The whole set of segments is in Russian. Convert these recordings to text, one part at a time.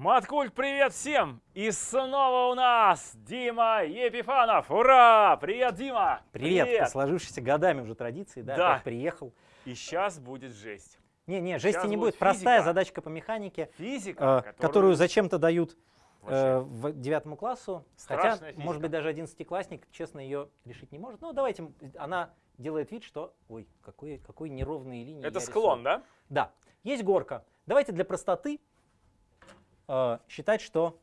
Маткульт, привет всем! И снова у нас Дима Епифанов. Ура! Привет, Дима! Привет! По сложившейся годами уже традиции, да, Да. приехал. И сейчас будет жесть. Не, не, жести Сейчас не будет будет. Простая задачка по механике, Физика, э, которую зачем-то дают э, в девятому классу. Хотя, Страшная физика. может быть, даже одиннадцатиклассник, честно, ее решить не может. Ну, давайте, она делает вид, что... Ой, какой, какой неровные линии Это склон, рисую. да? Да. Есть горка. Давайте для простоты э, считать, что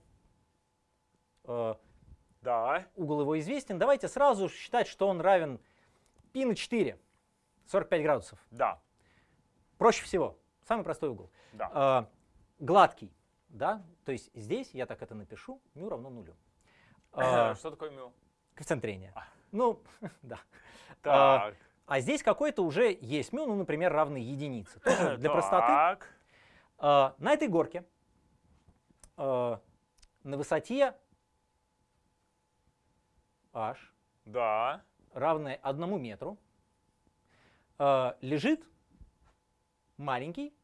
э, Да. угол его известен. Давайте сразу считать, что он равен π на 4, 45 градусов. Да. Проще всего. Самый простой угол. Да. А, гладкий, да? То есть здесь я так это напишу, мю равно нулю. А, Что такое мю? коэффициент трения. А. Ну, да. Так. А здесь какой-то уже есть мю, ну, например, равный единице. Тоже для простоты. Так. А, на этой горке а, на высоте h, Да. равной одному метру, а, лежит маленький,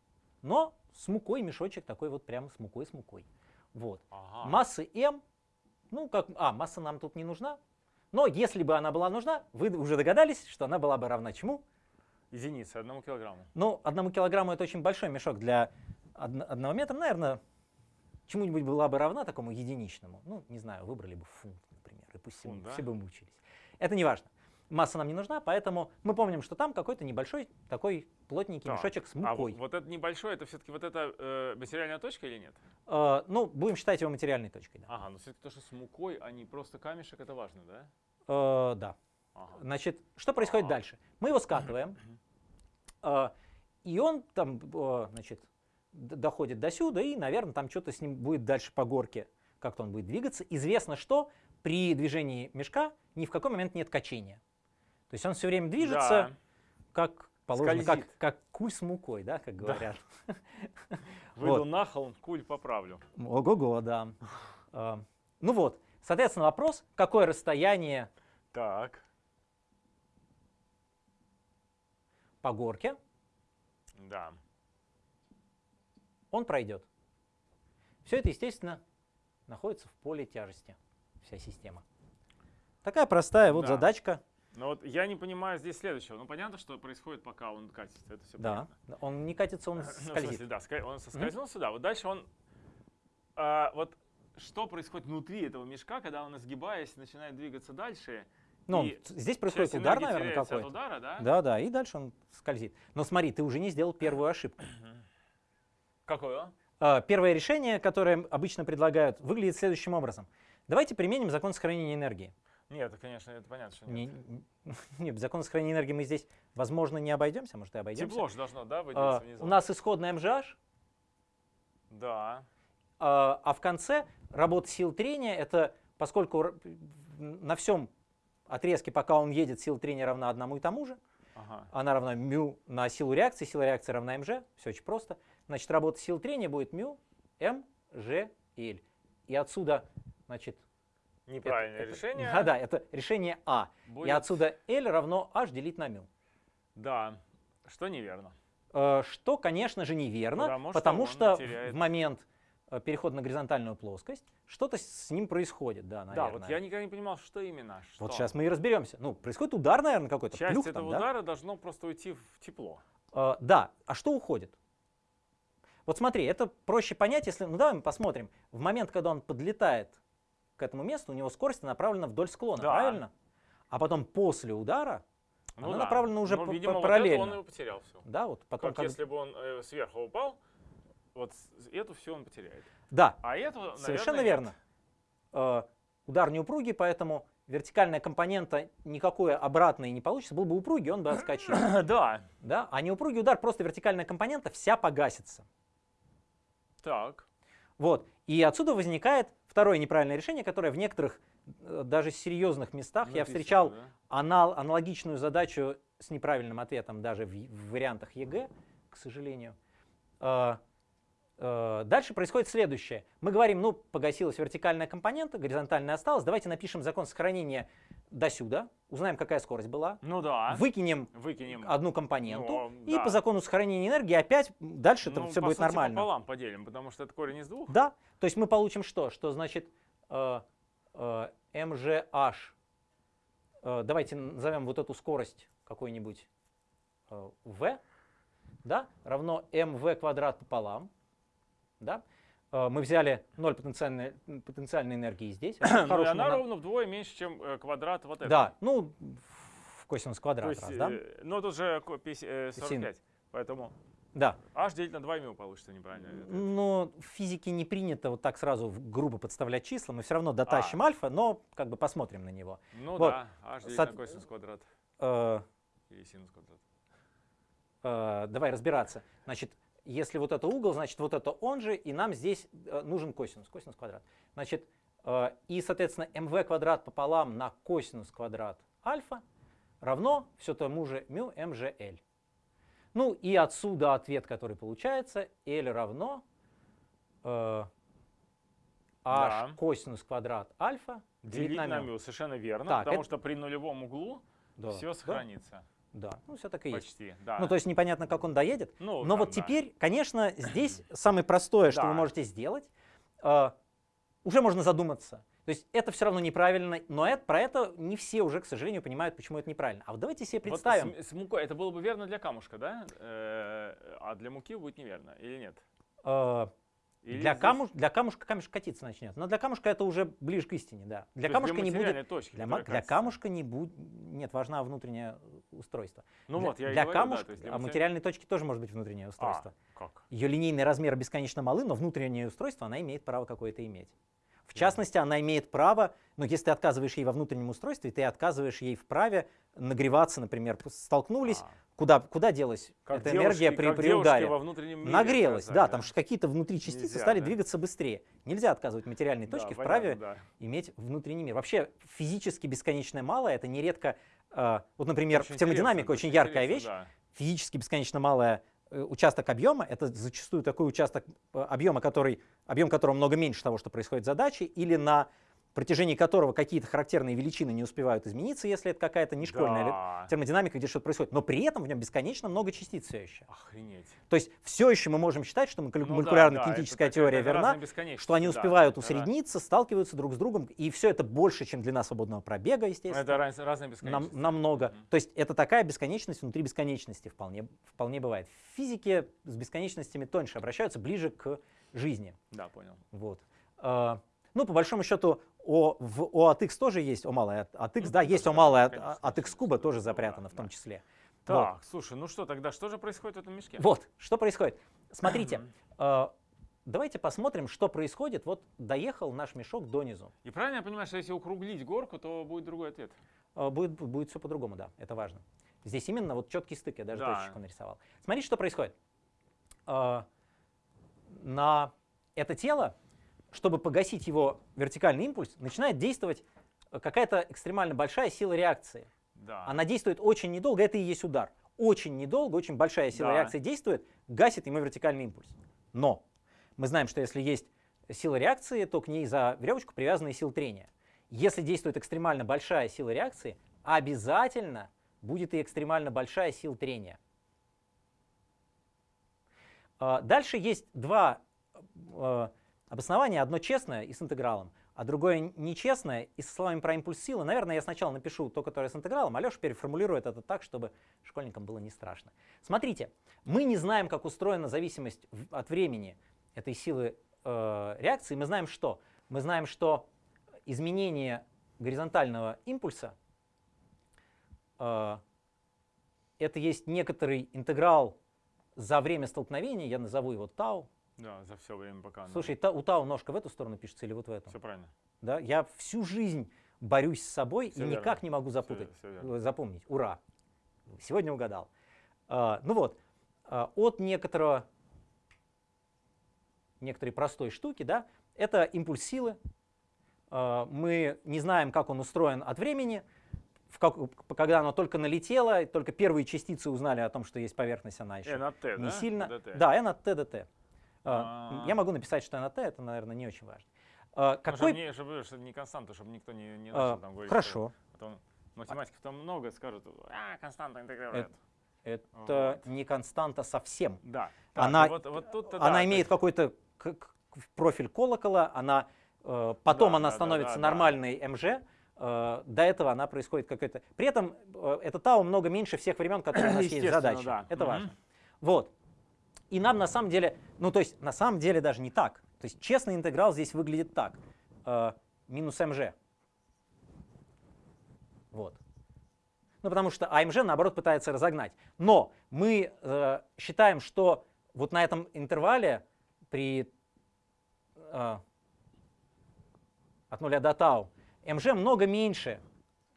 но с мукой мешочек такой вот прямо с мукой, с мукой. Вот. Ага. Массы m, ну как, а, масса нам тут не нужна, но если бы она была нужна, вы уже догадались, что она была бы равна чему? Единица, одному килограмму. Ну, одному килограмму это очень большой мешок для одно- одного метра, наверное, чему-нибудь была бы равна такому единичному. Ну, не знаю, выбрали бы фунт, например, и пусть все, Фунт, да? все бы мучились. Это не важно. Масса нам не нужна, поэтому мы помним, что там какой-то небольшой такой плотненький Так, мешочек с А мукой. вот это небольшое, это все-таки вот эта э, материальная точка или нет? Э, ну, будем считать его материальной точкой. Да. Ага, но все-таки то, что с мукой, а не просто камешек, это важно, да? Э, да. Ага. Значит, что происходит Ага. дальше? Мы его скатываем, э, и он там, э, значит, доходит до сюда, и, наверное, там что-то с ним будет дальше по горке, как-то он будет двигаться. Известно, что при движении мешка ни в какой момент нет качения. То есть он все время движется, Да. как положено, как, Скользит. как куль с мукой, да, как Да. говорят. Выйду Вот. на холм, куль поправлю. Ого-го, да. Ну вот, соответственно, вопрос, какое расстояние Так. по горке Да. Он пройдет. Все это, естественно, находится в поле тяжести, вся система. Такая простая вот Да. задачка. Но вот я не понимаю здесь следующего. Ну, понятно, что происходит, пока он катится. Это все Да. Он не катится, он Ну, в скользит. смысле, да, он соскользнул сюда. Вот дальше он... а, вот что происходит внутри этого мешка, когда он, изгибаясь, начинает двигаться дальше? Ну, здесь происходит удар, наверное, какой-то. удара, да? Да, да, и дальше он скользит. Но смотри, ты уже не сделал первую ошибку. Какое? А, Первое решение, которое обычно предлагают, выглядит следующим образом. Давайте применим закон сохранения энергии. Нет, это, конечно, это понятно, что Не, нет. не, без закона сохранения энергии мы здесь, возможно, не обойдемся, может, и обойдемся. Тепло же должно, да, А, выделиться внизу? у нас исходная MGH, Да. А а в конце работа сил трения это поскольку на всем отрезке, пока он едет, сила трения равна одному и тому же, Ага. она равна мю на силу реакции, сила реакции равна mg, все очень просто. Значит, работа сил трения будет мю m, g, l. И отсюда, значит, это- Неправильное это- решение. Да, да, это решение А. И будет- отсюда L равно H делить на мю. Да. Что неверно. Э, Что, конечно же, неверно, Потому что потому он что теряет- в момент э, перехода на горизонтальную плоскость что-то с ним происходит, да, наверное. Да, вот я никогда не понимал, что именно. Вот что. сейчас мы и разберемся. Ну, происходит удар, наверное, какой-то. Часть плюх этого там, да? удара должно просто уйти в тепло. Э, да, а что уходит? Вот смотри, это проще понять, если... Ну, давай мы посмотрим. В момент, когда он подлетает к этому месту, у него скорость направлена вдоль склона, Да. правильно? А потом после удара, Ну Она да. направлена уже Ну, видимо, по- вот параллельно. он его потерял все. да, вот потом... Как как- если бы он э, сверху упал, вот эту все он потеряет. Да, А эту, Совершенно наверное, верно. Э, Удар не упругий, поэтому вертикальная компонента никакой обратной не получится. Был бы упругий, он бы отскочил. нет. Да. Да? А неупругий удар, просто вертикальная компонента вся погасится. Так. Вот. И отсюда возникает второе неправильное решение, которое в некоторых э, даже серьезных местах я Написано, встречал да. анал- аналогичную задачу с неправильным ответом даже в, в вариантах ЕГЭ, к сожалению. Э, дальше происходит следующее. Мы говорим, ну, погасилась вертикальная компонента, горизонтальная осталась. Давайте напишем закон сохранения до сюда, узнаем, какая скорость была, Ну да. выкинем Выкинем. одну компоненту, Ну, и да. по закону сохранения энергии опять дальше Ну, все по будет сути, нормально. пополам поделим, потому что это корень из двух. Да, то есть мы получим что? Что значит э, э, mgh, э, давайте назовем вот эту скорость какой-нибудь э, v, да, равно mv квадрат пополам, да. Э, мы взяли 0 потенциальной, потенциальной энергии здесь. Ну, и она нано- ровно вдвое меньше, чем э, квадрат вот этого. Да, ну, в косинус То квадрат есть, раз, да? ну тут же ко- пяти- э, 45. Поэтому Да. h делить на 2 мю получится неправильно. Но в физике не принято вот так сразу грубо подставлять числа. Мы все равно дотащим альфа, но как бы посмотрим на него. Ну вот. да, h делить Со- на косинус квадрат Э, или синус квадрат. э, давай разбираться. Значит, если вот это угол, значит вот это он же, и нам здесь э, нужен косинус, косинус квадрат. Значит, э, и, соответственно, mv квадрат пополам на косинус квадрат альфа равно все тому же мю mgl. Ну и отсюда ответ, который получается, L равно э, h Да. косинус квадрат альфа Делить на мю, совершенно верно, Так, потому это- что при нулевом углу Да, все сохранится. Да, ну все так и есть. Почти, да. Ну то есть непонятно, как он доедет. Ну, Но там, вот да. теперь, конечно, здесь самое простое, что вы Да. можете сделать, э, уже можно задуматься. То есть это все равно неправильно, но это, про это не все уже, к сожалению, понимают, почему это неправильно. А вот давайте себе Вот представим. с, с мукой это было бы верно для камушка, да? Э, а для муки будет неверно, или нет? э, Или для, здесь- камуш, для камушка камешек катиться начнет. Но для камушка это уже ближе к истине, да. то Для есть камушка не материальной будет. точки, Для, для камушка не будет. Нет, важно внутреннее устройство. Ну для, вот, я и для говорю, да, камушка, то есть для а матери- материальной точки тоже может быть внутреннее устройство. А, как? Ее линейные размеры бесконечно малы, но внутреннее устройство она имеет право какое-то иметь. В частности, она имеет право, ну, если ты отказываешь ей во внутреннем устройстве, ты отказываешь ей в праве нагреваться, например, столкнулись, А, куда, куда делась как эта девушки- энергия при, при ударе? во внутреннем мире Нагрелась, сказали, да, там что какие-то внутри частицы Нельзя, стали да? двигаться быстрее. Нельзя отказывать материальной Да, точке в понятно, праве да. иметь внутренний мир. Вообще физически бесконечно малое, это нередко, вот, например, Очень в термодинамике очень яркая вещь, да. физически бесконечно малая э, участок объема, это зачастую такой участок э, объема, который, объем которого много меньше того, что происходит в задаче, или на протяжении которого какие-то характерные величины не успевают измениться, если это какая-то не школьная Да. термодинамика, где что-то происходит. Но при этом в нем бесконечно много частиц все еще. Охренеть. То есть все еще мы можем считать, что Ну да, молекулярно-кинетическая да, теория верна, что они да, успевают ра- усредниться, сталкиваются друг с другом, и все это больше, чем длина свободного пробега, естественно. Это раз- разная Нам, бесконечность. намного. Мгм. То есть это такая бесконечность внутри бесконечности вполне, вполне бывает. В физике с бесконечностями тоньше обращаются, ближе к жизни. Да, понял. Вот. Ну, по большому счету, о, в, о от x тоже есть, о малое от, x, Ну, да, есть о малое от, x куба тоже запрятано в том числе. Так, слушай, ну что тогда, что же происходит в этом мешке? Вот. вот, что происходит. Смотрите, а, давайте посмотрим, что происходит. Вот доехал наш мешок донизу. И правильно я понимаю, что если укруглить горку, то будет другой ответ? А, Будет, будет все по-другому, да, это важно. Здесь именно вот четкий стык, я даже Да. точечку нарисовал. Смотрите, что происходит. А, На это тело, чтобы погасить его вертикальный импульс, начинает действовать э, какая-то экстремально большая сила реакции. Да. Она действует очень недолго, это и есть удар. Очень недолго, очень большая сила Да. реакции действует, гасит ему вертикальный импульс. Но мы знаем, что если есть сила реакции, то к ней за веревочку привязаны силы трения. Если действует экстремально большая сила реакции, обязательно будет и экстремально большая сила трения. А, Дальше есть два обоснования. Одно честное и с интегралом, а другое нечестное и со словами про импульс силы. Наверное, я сначала напишу то, которое с интегралом, а Леша переформулирует это так, чтобы школьникам было не страшно. Смотрите, мы не знаем, как устроена зависимость от времени этой силы э, реакции. Мы знаем что? Мы знаем, что изменение горизонтального импульса э, это есть некоторый интеграл за время столкновения, я назову его тау. Да, за все время пока. Слушай, та- у тау ножка в эту сторону пишется или вот в эту? все правильно. Да? Я всю жизнь борюсь с собой Всё и верно. никак не могу запутать, верно. э, запомнить. Ура! Сегодня угадал. А, ну вот, а, от некоторого, некоторой простой штуки, да, это импульс силы. А, мы не знаем, как он устроен от времени. В как- когда оно только налетело, только первые частицы узнали о том, что есть поверхность, она еще N от T, не да? сильно. ДТ. Да, n от t dt. А, А. Я могу написать, что t, это, наверное, не очень важно. А, Ну, чтобы Какой... не, чтобы, чтобы не константа, чтобы никто не, не а, начал там говорить. Хорошо. Потом математиков там много скажут, а, константа интегрирует. Это Вот. не константа совсем. Да. Она- вот, вот Она да, имеет какой-то профиль колокола, она э, потом Да, она да, да, становится да, да. нормальной МЖ. э, До этого она происходит какой-то. При этом э, это тау много меньше всех времен, которые у нас есть задачи. да. Это важно. Вот. И нам на самом деле, ну то есть на самом деле даже не так. То есть честный интеграл здесь выглядит так. э, минус МЖ. Вот. Ну, потому что АМЖ, наоборот, пытается разогнать. Но мы э, считаем, что вот на этом интервале при э, от нуля до тау МЖ много меньше,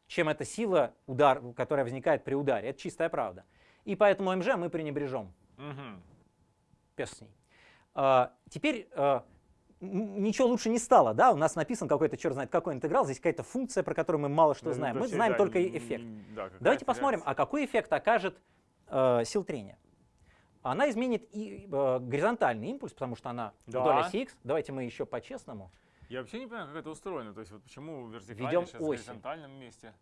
чем эта сила, удар, которая возникает при ударе. Это чистая правда. И поэтому МЖ мы пренебрежем. Мгм. Пес с ней. А, теперь а, ничего лучше не стало, да? У нас написан какой-то, черт знает, какой интеграл, здесь какая-то функция, про которую мы мало что Да, знаем. Мы знаем да, только эффект. да, Давайте посмотрим, реакция. а какой эффект окажет э, сил трения. Она изменит и э, горизонтальный импульс, потому что она Да. вдоль оси X. Давайте мы еще по-честному. Я вообще не понимаю, как это устроено. То есть вот почему вертикально Ведем сейчас в горизонтальном месте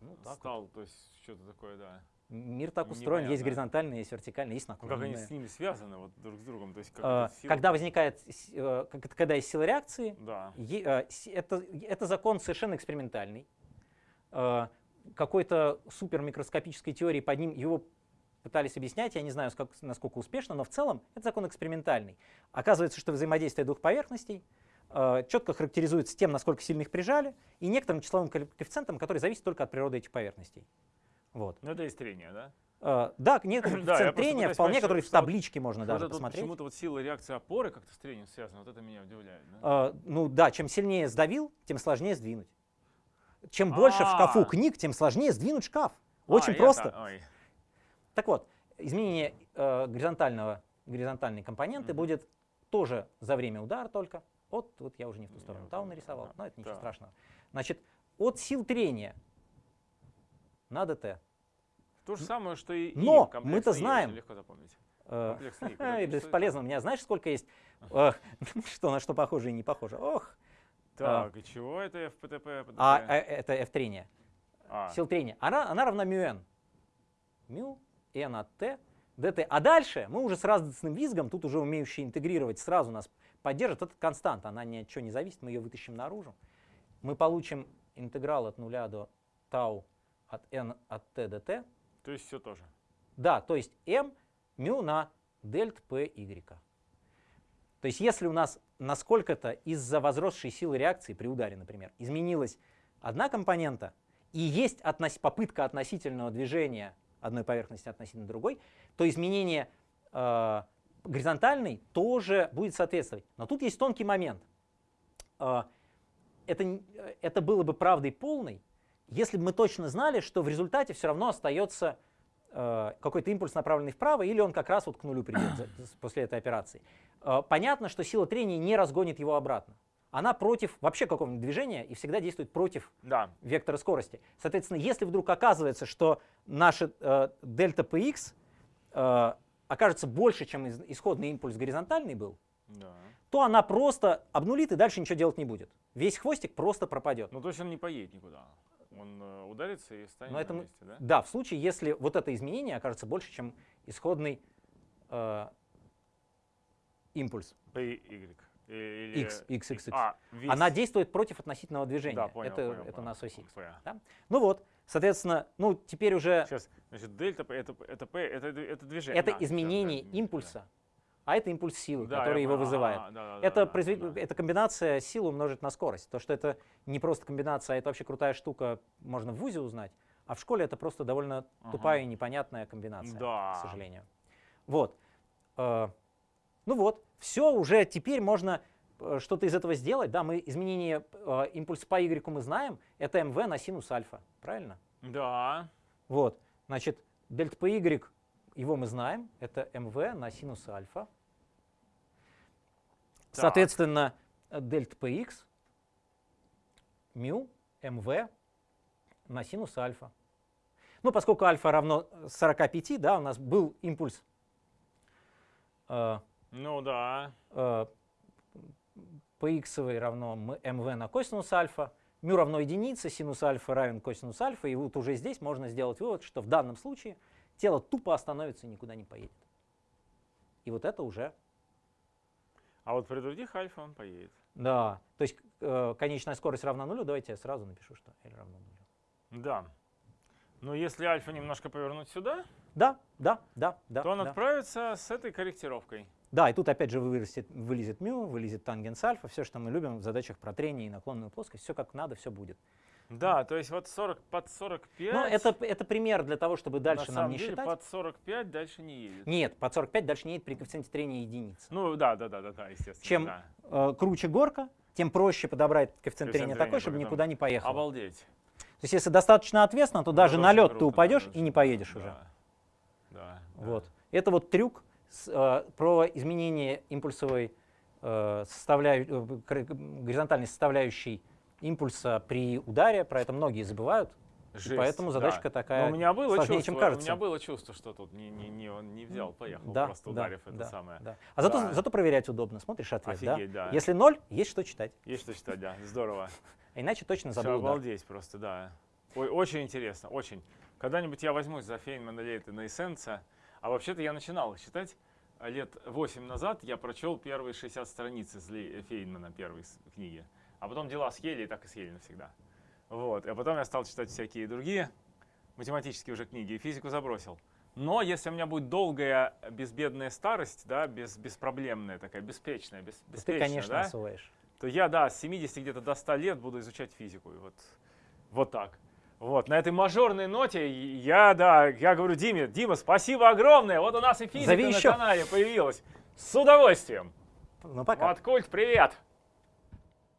Ну, так вот. стал, то есть что-то такое, да. Мир так устроен, есть Непонятно. есть вертикальный, есть Ну как они с ними связаны вот друг с другом? То есть как эта сила- Когда возникает, э, когда есть сила реакции, Да. Э, Это, это закон совершенно экспериментальный. Э, Какой-то супер микроскопической теории под ним его пытались объяснять, я не знаю, насколько успешно, но в целом это закон экспериментальный. Оказывается, что взаимодействие двух поверхностей четко характеризуется тем, насколько сильно их прижали, и некоторым числовым ко- коэффициентом, который зависит только от природы этих поверхностей. Вот. Ну это есть трение, да? Э, Да, Да, я коэффициент просто трения, вполне, который в табличке можно даже посмотреть. почему-то вот сила реакции опоры как-то с трением связана. Вот это меня удивляет. Да? Э, ну да, чем сильнее сдавил, тем сложнее сдвинуть. Чем больше в шкафу А. книг, тем сложнее сдвинуть шкаф. А, Очень просто. ой. Так вот, изменение э, горизонтального, горизонтальной компоненты Мгм. будет тоже за время удара только. Вот, вот я уже не в ту сторону тау нарисовал, но это ничего страшного. Значит, от сил трения на ДТ. То же самое, что и Но мы-то знаем. легко запомнить. э, бесполезно. У меня знаешь, сколько есть? Что на что похоже и не похоже. Ох. Так, и чего это FPTP? PTP? А э, это F трения. А, сил трения, она, она равна μ n. μ n от t dt. А дальше мы уже с радостным визгом, тут уже умеющие интегрировать, сразу нас поддержит. Это константа, она ни от чего не зависит, мы ее вытащим наружу. Мы получим интеграл от нуля до тау от n от t dt. То есть все тоже. Да, то есть m μ на дельт p y. То есть если у нас насколько-то из-за возросшей силы реакции при ударе, например, изменилась одна компонента, и есть относ- попытка относительного движения одной поверхности относительно другой, то изменение э, горизонтальной тоже будет соответствовать. Но тут есть тонкий момент. Э, это, э, это было бы правдой полной, если бы мы точно знали, что в результате все равно остается э, какой-то импульс, направленный вправо, или он как раз вот к нулю придет после этой операции. Э, понятно, что сила трения не разгонит его обратно. Она против вообще какого-нибудь движения и всегда действует против Да. вектора скорости. Соответственно, если вдруг оказывается, что наша э, дельта px э, окажется больше, чем исходный импульс горизонтальный был, Да. то она просто обнулит и дальше ничего делать не будет. Весь хвостик просто пропадет. Ну то есть он не поедет никуда. Он э, ударится и станет Но на это мы- месте, да? Да, в случае, если вот это изменение окажется больше, чем исходный э, импульс PY. Или... x, x, x, x. А. Она действует против относительного движения. Да, понял, это понял, это понял. на оси X. Понял. Ну вот, соответственно, ну теперь уже Сейчас, значит, дельта P, это, это P, это, это движение. это Да, всё, изменение да, да. импульса, а это импульс силы, Да, который я его вызывает. А, да, да, это, да, произвед- да. это комбинация сил умножить на скорость. То, что это не просто комбинация, а это вообще крутая штука, можно в ВУЗе узнать. А в школе это просто довольно Ага. тупая и непонятная комбинация, Да. к сожалению. Вот. Э, Ну вот, все, уже теперь можно э, что-то из этого сделать. Да, мы изменение э, импульса по Y мы знаем. Это МВ на синус альфа, правильно? Да. Вот, значит, дельта PY, его мы знаем, это МВ на синус альфа. Так. Соответственно, дельта PX, мю, МВ на синус альфа. Ну, поскольку альфа равно 45, да, у нас был импульс э, Ну да. э, px равно mv на косинус альфа, μ равно единице, синус альфа равен косинус альфа, и вот уже здесь можно сделать вывод, что в данном случае тело тупо остановится и никуда не поедет. И вот это уже, А вот при других альфа он поедет. да, то есть э, конечная скорость равна нулю, давайте я сразу напишу, что L равно нулю. Да. Но если альфа немножко повернуть сюда, Да, да, да, да. то он да. отправится с этой корректировкой. Да, и тут опять же вылезет, вылезет мю, вылезет тангенс альфа, все, что мы любим в задачах про трение и наклонную плоскость, все как надо, все будет. Да, то есть вот 40 под 45. Но это, это пример для того, чтобы дальше на нам самом не деле считать. под 45 дальше не едет. Нет, под 45 дальше не едет при коэффициенте трения единицы. Ну да, да, да, да, да, естественно. Чем да. э, круче горка, тем проще подобрать коэффициент Коэффициент трения трения, такой, чтобы поэтому- никуда не поехал. Обалдеть. То есть если достаточно ответственно, то Ну, даже на лед ты упадешь конечно. и не поедешь уже. Да. Да. да. Вот. Это вот трюк с, э, про изменение импульсовой э, составляю- э, горизонтальной составляющей импульса при ударе. Про это многие забывают. Жесть, поэтому задачка да. такая Но у меня было сложнее, чувство, чем кажется. У меня было чувство, что тут не, не, не, он не взял, поехал, Да, просто да, ударив это да, самое. да. А зато, Да. зато проверять удобно. Смотришь ответ, Офигеть, да. Если ноль, есть что читать. Есть что читать, да, здорово. А иначе точно забыл удар. обалдеть просто, да. Ой, очень интересно, очень. Когда-нибудь я возьмусь за Фейнмана Лейта на Эссенса. А вообще-то я начинал их читать а, лет 8 назад. Я прочел первые 60 страниц из Фейнмана, первой книги. А потом дела съели, и так и съели навсегда. Вот. А потом я стал читать всякие другие математические уже книги, и физику забросил. Но если у меня будет долгая безбедная старость, да, без, беспроблемная такая, беспечная, без, Ты, беспечная, конечно, да, освоишь. то я, да, с 70 где-то до 100 лет буду изучать физику. И вот, вот так. Вот, на этой мажорной ноте я, да, я говорю Диме, Дима, спасибо огромное, вот у нас и физика Зови на еще. канале появилась. С удовольствием. Ну, пока. Вот, Культ, привет.